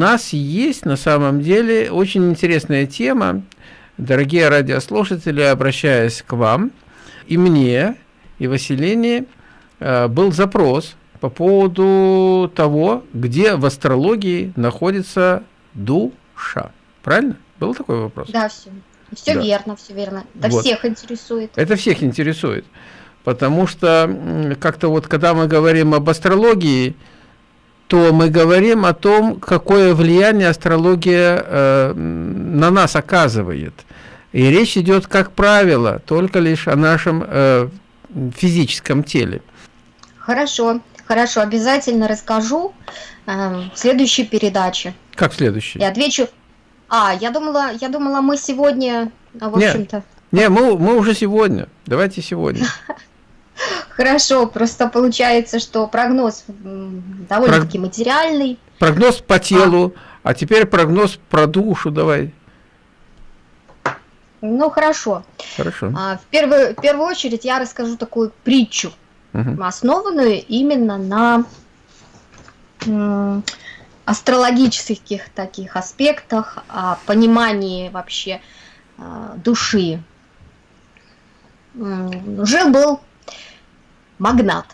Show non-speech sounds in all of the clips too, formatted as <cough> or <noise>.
нас есть на самом деле очень интересная тема. Дорогие радиослушатели, обращаясь к вам, и мне, и Василине, э, был запрос по поводу того, где в астрологии находится душа. Правильно? Был такой вопрос? Да, все. Все да. верно, все верно. Это вот. всех интересует. Это всех интересует. Потому что как-то вот, когда мы говорим об астрологии, то мы говорим о том, какое влияние астрология э, на нас оказывает. И речь идет, как правило, только лишь о нашем э, физическом теле. Хорошо, хорошо, обязательно расскажу э, в следующей передаче. Как в следующей? И отвечу. А, я думала, я думала, мы сегодня, в общем-то. Не, мы, мы уже сегодня. Давайте сегодня. <laughs> Хорошо, просто получается, что прогноз довольно-таки Про... материальный. Прогноз по телу, а. а теперь прогноз про душу давай. Ну, хорошо. Хорошо. А, в, первую, в первую очередь я расскажу такую притчу, угу. основанную именно на астрологических таких аспектах, о понимании вообще а, души. Жил-был магнат.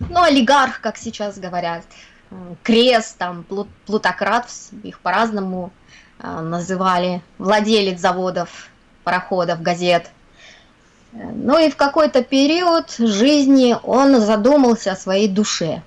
Ну, олигарх, как сейчас говорят, крест, там, плутократ, их по-разному а, называли, владелец заводов, пароходов, газет. Ну и в какой-то период жизни он задумался о своей душе.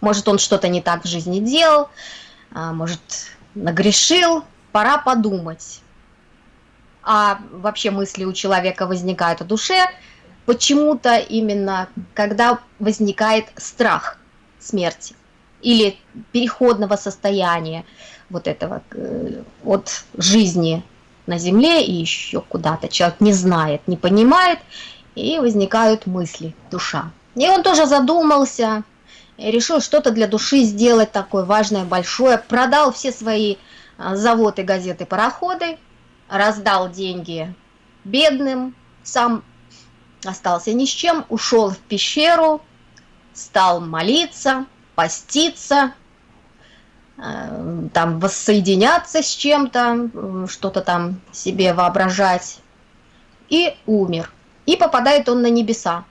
Может, он что-то не так в жизни делал, а, может, нагрешил, пора подумать. А вообще мысли у человека возникают о душе – почему-то именно, когда возникает страх смерти или переходного состояния вот этого э, от жизни на земле и еще куда-то. Человек не знает, не понимает, и возникают мысли, душа. И он тоже задумался, решил что-то для души сделать такое важное, большое, продал все свои а, заводы, газеты, пароходы, раздал деньги бедным, сам остался ни с чем, ушел в пещеру, стал молиться, поститься, э, там воссоединяться с чем-то, что-то там себе воображать, и умер. И попадает он на небеса.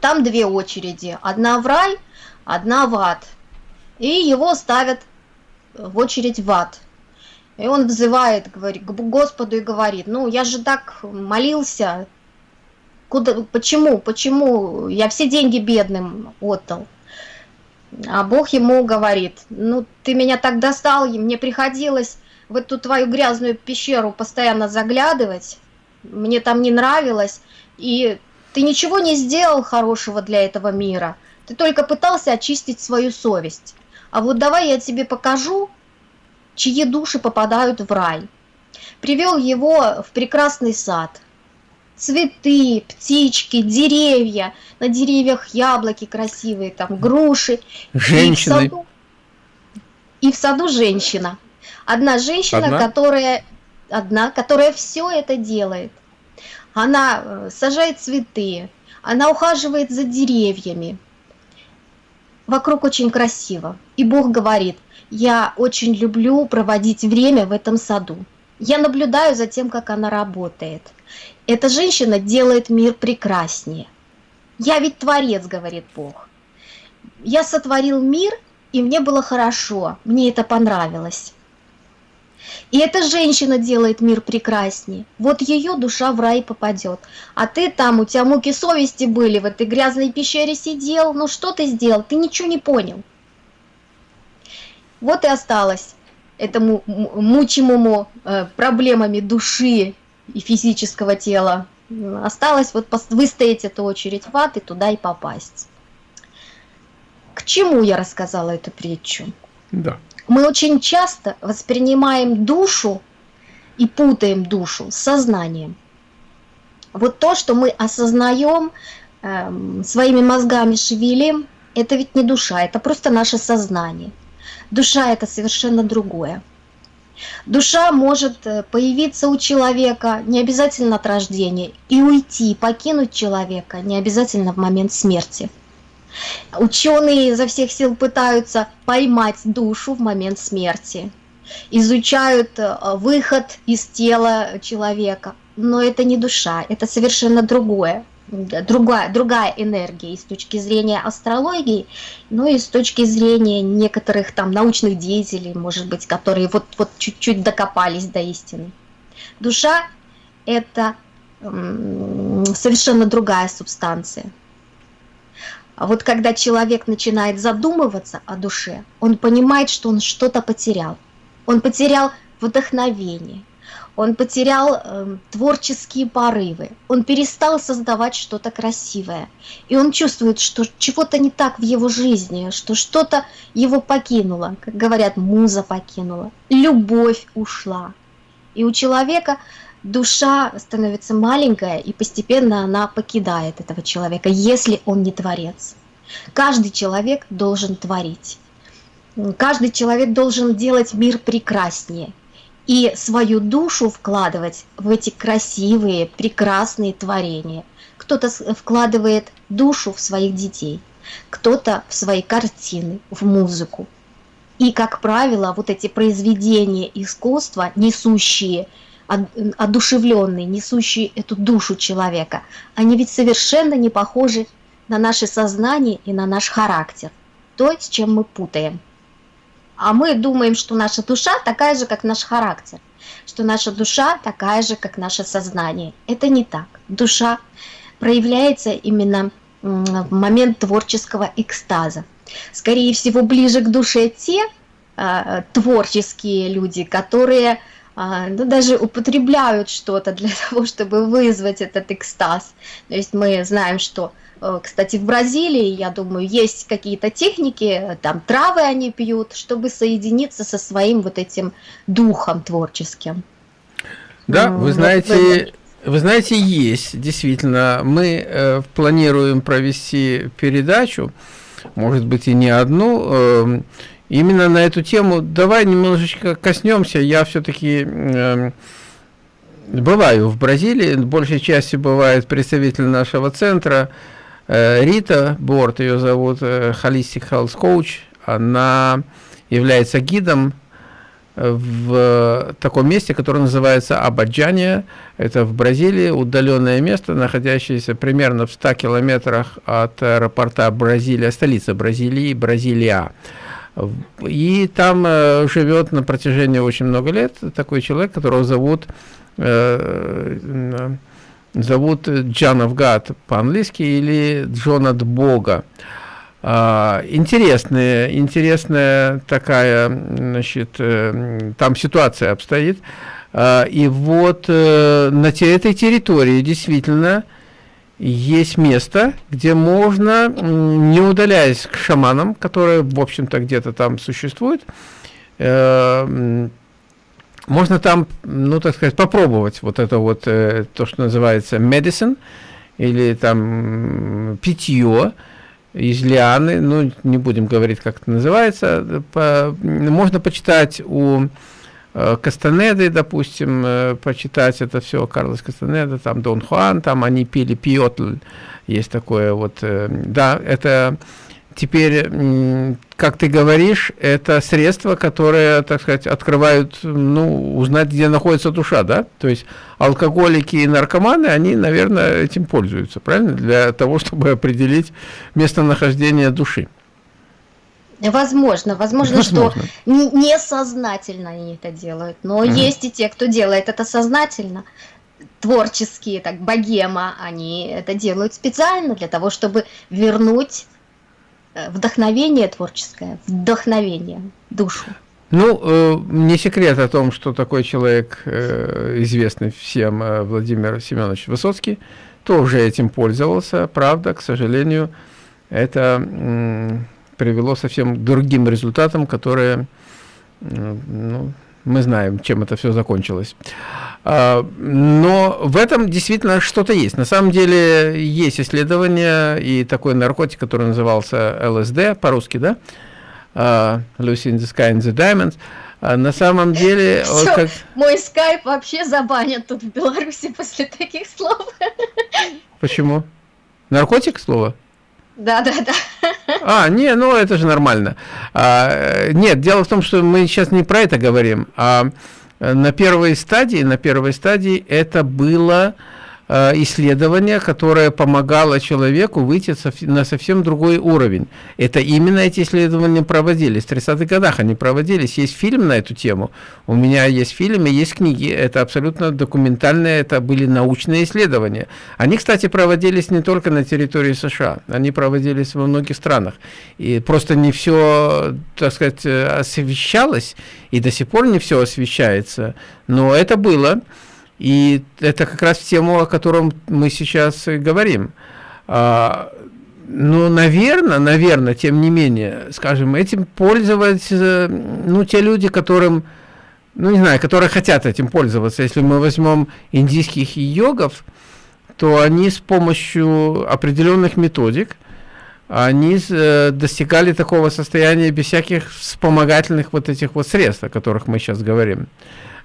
Там две очереди, одна в рай, одна в ад. И его ставят в очередь в ад. И он взывает, говорит, к Господу и говорит, ну я же так молился, Куда, почему, почему я все деньги бедным отдал? А Бог ему говорит, ну ты меня так достал, и мне приходилось в эту твою грязную пещеру постоянно заглядывать, мне там не нравилось, и ты ничего не сделал хорошего для этого мира, ты только пытался очистить свою совесть. А вот давай я тебе покажу, чьи души попадают в рай. Привел его в прекрасный сад – цветы, птички, деревья, на деревьях яблоки красивые, там груши. Женщины. И в саду, и в саду женщина. Одна женщина, одна? которая одна, которая все это делает. Она э, сажает цветы, она ухаживает за деревьями. Вокруг очень красиво. И Бог говорит, я очень люблю проводить время в этом саду. Я наблюдаю за тем, как она работает. Эта женщина делает мир прекраснее. Я ведь творец, говорит Бог. Я сотворил мир, и мне было хорошо, мне это понравилось. И эта женщина делает мир прекраснее. Вот ее душа в рай попадет. А ты там, у тебя муки совести были, в этой грязной пещере сидел. Ну что ты сделал? Ты ничего не понял. Вот и осталось этому мучимому э, проблемами души и физического тела. Осталось вот выстоять эту очередь в ад и туда и попасть. К чему я рассказала эту притчу? Да. Мы очень часто воспринимаем душу и путаем душу с сознанием. Вот то, что мы осознаем, э, своими мозгами шевелим, это ведь не душа, это просто наше сознание. Душа это совершенно другое. Душа может э, появиться у человека не обязательно от рождения и уйти, покинуть человека не обязательно в момент смерти. Ученые изо всех сил пытаются поймать душу в момент смерти, изучают э, выход из тела человека, но это не душа, это совершенно другое другая, другая энергия и с точки зрения астрологии, но и с точки зрения некоторых там научных деятелей, может быть, которые вот, вот чуть-чуть докопались до истины. Душа – это совершенно другая субстанция. А вот когда человек начинает задумываться о душе, он понимает, что он что-то потерял. Он потерял вдохновение, он потерял э, творческие порывы, он перестал создавать что-то красивое. И он чувствует, что чего-то не так в его жизни, что что-то его покинуло, как говорят, муза покинула, любовь ушла. И у человека душа становится маленькая, и постепенно она покидает этого человека, если он не творец. Каждый человек должен творить. Каждый человек должен делать мир прекраснее и свою душу вкладывать в эти красивые, прекрасные творения. Кто-то вкладывает душу в своих детей, кто-то в свои картины, в музыку. И, как правило, вот эти произведения искусства, несущие, одушевленные, несущие эту душу человека, они ведь совершенно не похожи на наше сознание и на наш характер, то, с чем мы путаем а мы думаем, что наша душа такая же, как наш характер, что наша душа такая же, как наше сознание. Это не так. Душа проявляется именно в момент творческого экстаза. Скорее всего, ближе к душе те э, творческие люди, которые э, ну, даже употребляют что-то для <laughs> того, чтобы вызвать этот экстаз. То есть мы знаем, что кстати, в Бразилии, я думаю, есть какие-то техники, там травы они пьют, чтобы соединиться со своим вот этим духом творческим. Да, вы знаете, вы знаете, есть, действительно. Мы э, планируем провести передачу, может быть, и не одну, э, именно на эту тему. Давай немножечко коснемся. Я все-таки э, бываю в Бразилии, большей части бывает представитель нашего центра, Э, Рита Борт, ее зовут э, Holistic Health Coach, она является гидом э, в таком месте, которое называется Абаджания. Это в Бразилии, удаленное место, находящееся примерно в 100 километрах от аэропорта Бразилия, столица Бразилии, Бразилия. И там живет на протяжении очень много лет такой человек, которого зовут зовут Джан Гад по-английски или Джон от Бога. А, интересная, интересная такая, значит, э, там ситуация обстоит. А, и вот э, на этой территории действительно есть место, где можно, не удаляясь к шаманам, которые, в общем-то, где-то там существуют, э, можно там, ну, так сказать, попробовать вот это вот, э, то, что называется medicine, или там питье из лианы, ну, не будем говорить, как это называется, по, можно почитать у э, Кастанеды, допустим, э, почитать это все, Карлос Кастанеда, там Дон Хуан, там они пили пиотль, есть такое вот, э, да, это теперь, как ты говоришь, это средства, которые, так сказать, открывают, ну, узнать, где находится душа, да? То есть алкоголики и наркоманы, они, наверное, этим пользуются, правильно? Для того, чтобы определить местонахождение души. Возможно, возможно, возможно. что несознательно они это делают, но угу. есть и те, кто делает это сознательно творческие, так, богема, они это делают специально для того, чтобы вернуть вдохновение творческое, вдохновение, душу. Ну, э, не секрет о том, что такой человек, э, известный всем э, Владимир Семенович Высоцкий, тоже этим пользовался. Правда, к сожалению, это э, привело совсем другим результатам, которые, э, ну, мы знаем, чем это все закончилось. А, но в этом действительно что-то есть. На самом деле есть исследования и такой наркотик, который назывался ЛСД, по-русски, да? Uh, Lucy in the Sky and the Diamonds. Uh, на самом деле... <laughs> Все, как... мой скайп вообще забанят тут в Беларуси после таких слов. Почему? Наркотик слово? Да, да, да. А, не, ну это же нормально. А, нет, дело в том, что мы сейчас не про это говорим, а на первой стадии, на первой стадии это было Э, исследование, которое помогало человеку выйти на совсем другой уровень. Это именно эти исследования проводились. В 30-х годах они проводились. Есть фильм на эту тему. У меня есть фильм и есть книги. Это абсолютно документальные, это были научные исследования. Они, кстати, проводились не только на территории США. Они проводились во многих странах. И просто не все, так сказать, освещалось, и до сих пор не все освещается. Но это было. И это как раз тему, о котором мы сейчас говорим. А, ну, наверное, наверное, тем не менее, скажем, этим пользоваться, ну, те люди, которым, ну, не знаю, которые хотят этим пользоваться. Если мы возьмем индийских йогов, то они с помощью определенных методик, они э, достигали такого состояния без всяких вспомогательных вот этих вот средств, о которых мы сейчас говорим.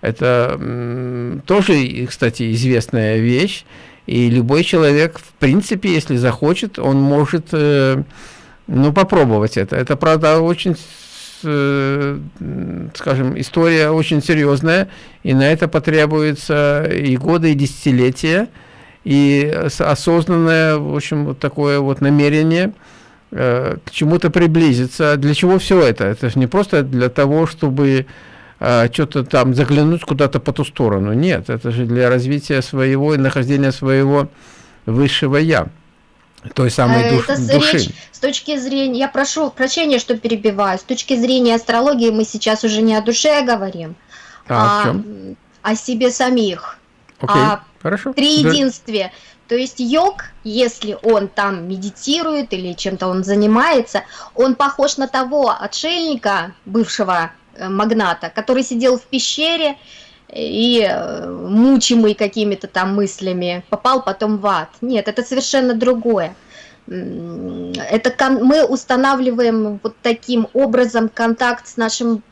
Это тоже, кстати, известная вещь. И любой человек, в принципе, если захочет, он может э, ну, попробовать это. Это, правда, очень, э, скажем, история очень серьезная, и на это потребуется и годы, и десятилетия, и осознанное, в общем, вот такое вот намерение э, к чему-то приблизиться. Для чего все это? Это же не просто для того, чтобы что-то там заглянуть куда-то по ту сторону. Нет, это же для развития своего и нахождения своего высшего «я». Той самой душ, это души. Речь с точки зрения, я прошу прощения, что перебиваю, с точки зрения астрологии мы сейчас уже не о душе говорим, а, а о себе самих. Окей, о хорошо. Триединстве. То есть йог, если он там медитирует или чем-то он занимается, он похож на того отшельника, бывшего Э, магната, который сидел в пещере и э, мучимый какими-то там мыслями попал потом в ад. Нет, это совершенно другое. Это мы устанавливаем вот таким образом контакт с нашим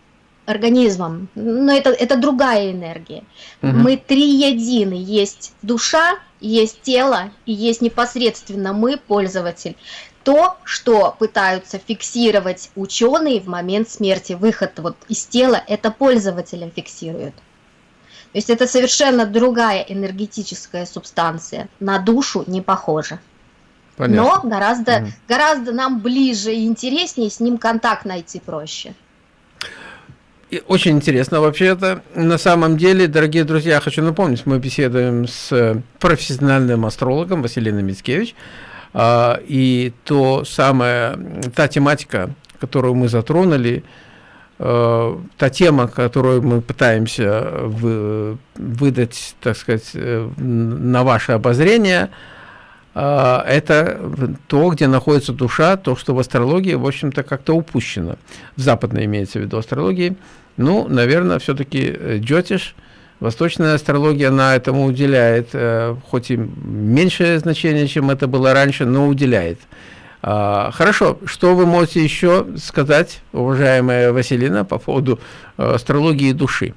организмом. Но это, это другая энергия. Угу. Мы три едины. Есть душа, есть тело и есть непосредственно мы, пользователь то, что пытаются фиксировать ученые в момент смерти, выход вот из тела, это пользователя фиксируют. То есть это совершенно другая энергетическая субстанция, на душу не похожа. Понятно. Но гораздо, mm. гораздо нам ближе и интереснее, с ним контакт найти проще. И очень интересно вообще это. На самом деле, дорогие друзья, хочу напомнить, мы беседуем с профессиональным астрологом Василиной Мицкевич. А, и то самое, та тематика, которую мы затронули, а, та тема, которую мы пытаемся выдать, так сказать, э, на ваше обозрение, а, это то, где находится душа, то, что в астрологии, в общем-то, как-то упущено. В западной имеется в виду астрологии. Ну, наверное, все-таки э, джотиш – Восточная астрология, она этому уделяет, э, хоть и меньшее значение, чем это было раньше, но уделяет. А, хорошо, что вы можете еще сказать, уважаемая Василина, по поводу э, астрологии души?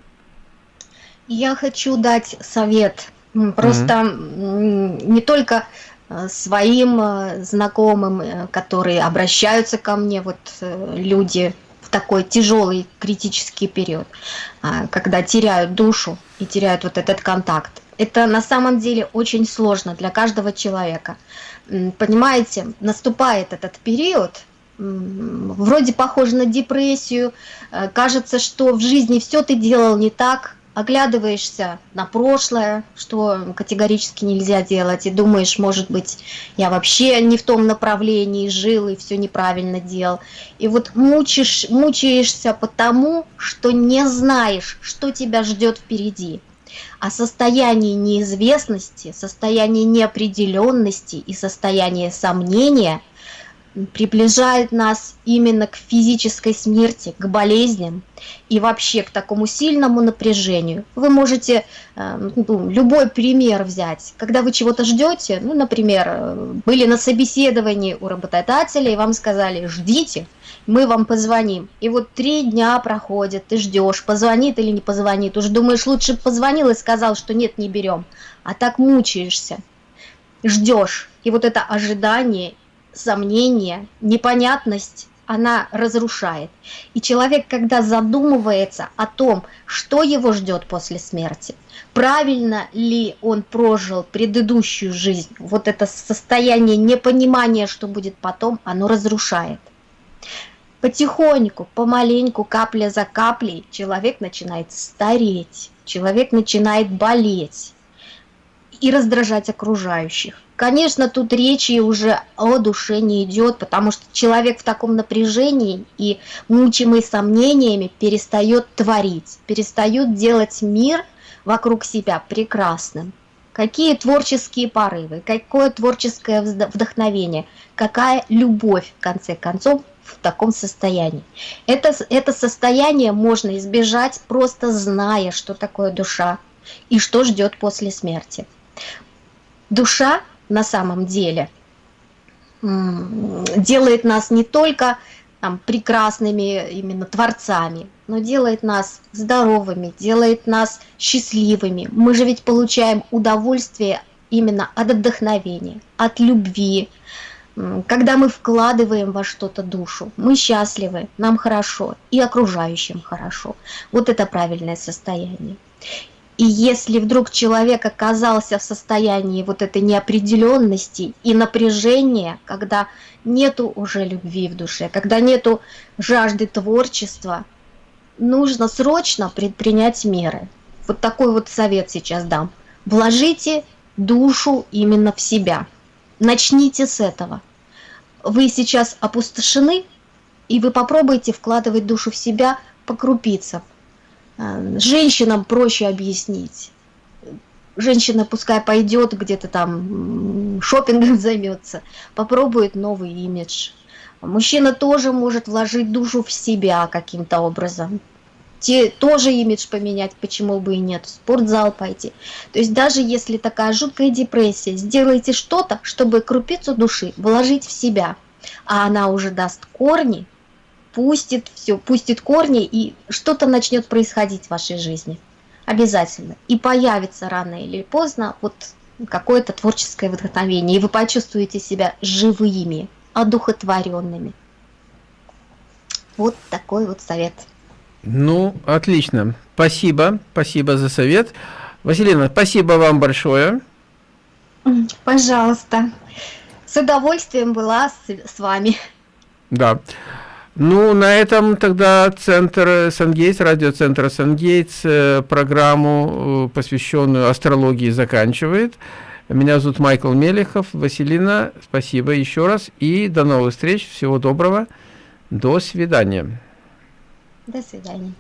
Я хочу дать совет, просто mm -hmm. не только э, своим знакомым, которые обращаются ко мне, вот люди такой тяжелый критический период, а, когда теряют душу и теряют вот этот контакт. Это на самом деле очень сложно для каждого человека. Понимаете, наступает этот период, вроде похож на депрессию, э, кажется, что в жизни все ты делал не так, оглядываешься на прошлое, что категорически нельзя делать, и думаешь, может быть, я вообще не в том направлении жил и все неправильно делал. И вот мучишь, мучаешься потому, что не знаешь, что тебя ждет впереди. А состояние неизвестности, состояние неопределенности и состояние сомнения – приближает нас именно к физической смерти, к болезням и вообще к такому сильному напряжению. Вы можете э, ну, любой пример взять. Когда вы чего-то ждете, ну, например, э, были на собеседовании у работодателя, и вам сказали «ждите», мы вам позвоним. И вот три дня проходят, ты ждешь, позвонит или не позвонит. Уже думаешь, лучше позвонил и сказал, что нет, не берем. А так мучаешься, ждешь. И вот это ожидание сомнения, непонятность, она разрушает. И человек, когда задумывается о том, что его ждет после смерти, правильно ли он прожил предыдущую жизнь, вот это состояние непонимания, что будет потом, оно разрушает. Потихоньку, помаленьку, капля за каплей человек начинает стареть, человек начинает болеть и раздражать окружающих. Конечно, тут речи уже о душе не идет, потому что человек в таком напряжении и мучимый сомнениями перестает творить, перестает делать мир вокруг себя прекрасным. Какие творческие порывы, какое творческое вдохновение, какая любовь, в конце концов, в таком состоянии. Это, это состояние можно избежать, просто зная, что такое душа и что ждет после смерти. Душа на самом деле делает нас не только там, прекрасными именно творцами, но делает нас здоровыми, делает нас счастливыми. Мы же ведь получаем удовольствие именно от вдохновения, от любви. Когда мы вкладываем во что-то душу, мы счастливы, нам хорошо и окружающим хорошо. Вот это правильное состояние. И если вдруг человек оказался в состоянии вот этой неопределенности и напряжения, когда нету уже любви в душе, когда нету жажды творчества, нужно срочно предпринять меры. Вот такой вот совет сейчас дам. Вложите душу именно в себя. Начните с этого. Вы сейчас опустошены, и вы попробуйте вкладывать душу в себя по крупицам женщинам проще объяснить. Женщина пускай пойдет где-то там шопингом <laughs> займется, попробует новый имидж. Мужчина тоже может вложить душу в себя каким-то образом. Те, тоже имидж поменять, почему бы и нет, в спортзал пойти. То есть даже если такая жуткая депрессия, сделайте что-то, чтобы крупицу души вложить в себя, а она уже даст корни, пустит все, пустит корни, и что-то начнет происходить в вашей жизни. Обязательно. И появится рано или поздно вот какое-то творческое вдохновение, и вы почувствуете себя живыми, одухотворенными. Вот такой вот совет. Ну, отлично. Спасибо, спасибо за совет. Василина, спасибо вам большое. Пожалуйста. С удовольствием была с, с вами. Да. Ну, на этом тогда центр Сангейтс, радиоцентр Сангейтс, э, программу, э, посвященную астрологии, заканчивает. Меня зовут Майкл Мелехов. Василина, спасибо еще раз. И до новых встреч. Всего доброго. До свидания. До свидания.